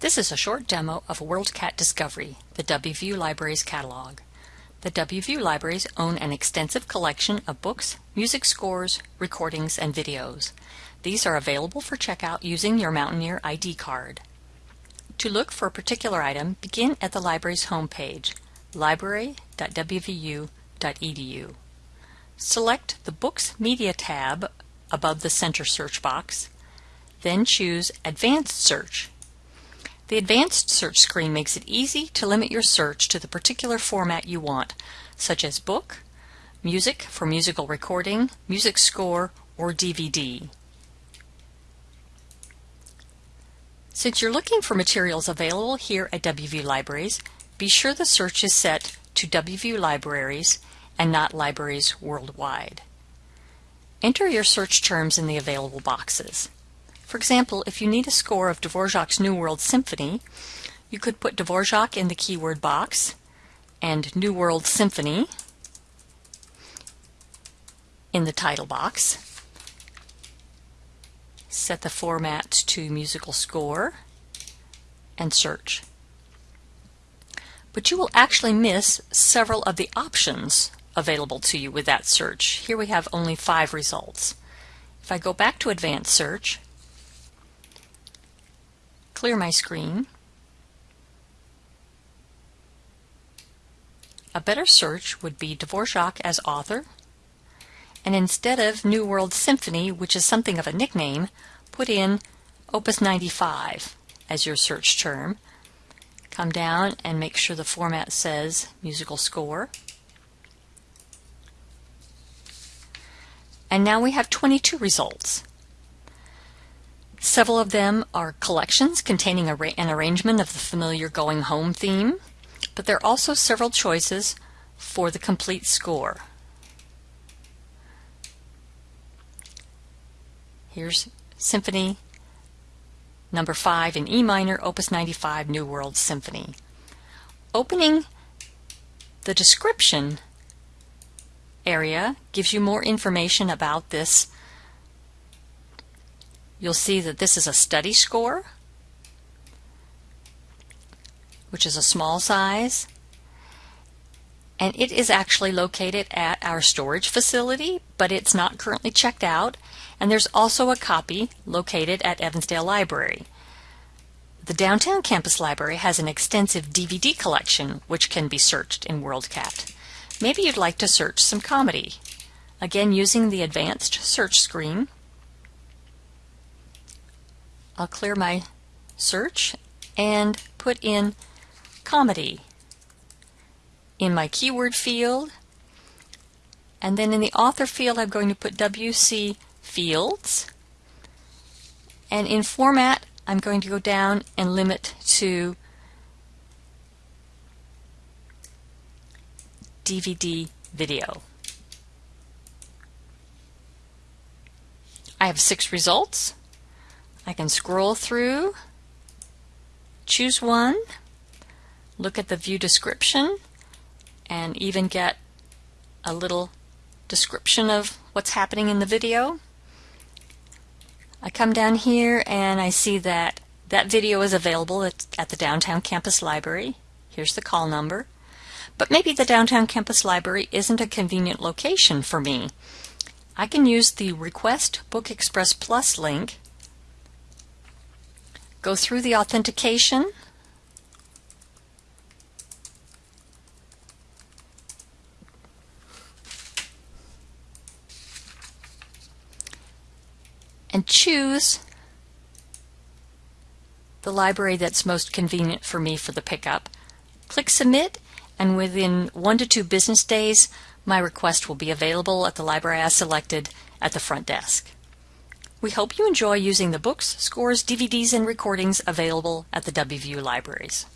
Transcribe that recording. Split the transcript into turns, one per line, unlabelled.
This is a short demo of WorldCat Discovery, the WVU Library's catalog. The WVU Libraries own an extensive collection of books, music scores, recordings, and videos. These are available for checkout using your Mountaineer ID card. To look for a particular item, begin at the library's homepage, library.wvu.edu. Select the Books Media tab above the center search box, then choose Advanced Search the advanced search screen makes it easy to limit your search to the particular format you want, such as book, music for musical recording, music score, or DVD. Since you're looking for materials available here at WVU Libraries, be sure the search is set to WVU Libraries and not libraries worldwide. Enter your search terms in the available boxes. For example, if you need a score of Dvorak's New World Symphony, you could put Dvorak in the keyword box and New World Symphony in the title box. Set the format to musical score and search. But you will actually miss several of the options available to you with that search. Here we have only five results. If I go back to advanced search, clear my screen. A better search would be Dvorak as author, and instead of New World Symphony, which is something of a nickname, put in Opus 95 as your search term. Come down and make sure the format says musical score. And now we have 22 results. Several of them are collections containing an arrangement of the familiar Going Home theme, but there are also several choices for the complete score. Here's Symphony number 5 in E minor, Opus 95, New World Symphony. Opening the description area gives you more information about this you'll see that this is a study score, which is a small size. And it is actually located at our storage facility, but it's not currently checked out. And there's also a copy located at Evansdale Library. The downtown campus library has an extensive DVD collection which can be searched in WorldCat. Maybe you'd like to search some comedy. Again, using the advanced search screen, I'll clear my search and put in comedy in my keyword field. And then in the author field, I'm going to put WC Fields. And in format, I'm going to go down and limit to DVD video. I have six results. I can scroll through, choose one, look at the view description, and even get a little description of what's happening in the video. I come down here and I see that that video is available at, at, the Downtown Campus Library. Here's the call number. But maybe the Downtown Campus Library isn't a convenient location for me. I can use the Request Book Express Plus link Go through the authentication. And choose the library that's most convenient for me for the pickup. Click Submit and within one to two business days my request will be available at the library I selected at the front desk. We hope you enjoy using the books, scores, DVDs, and recordings available at the WVU libraries.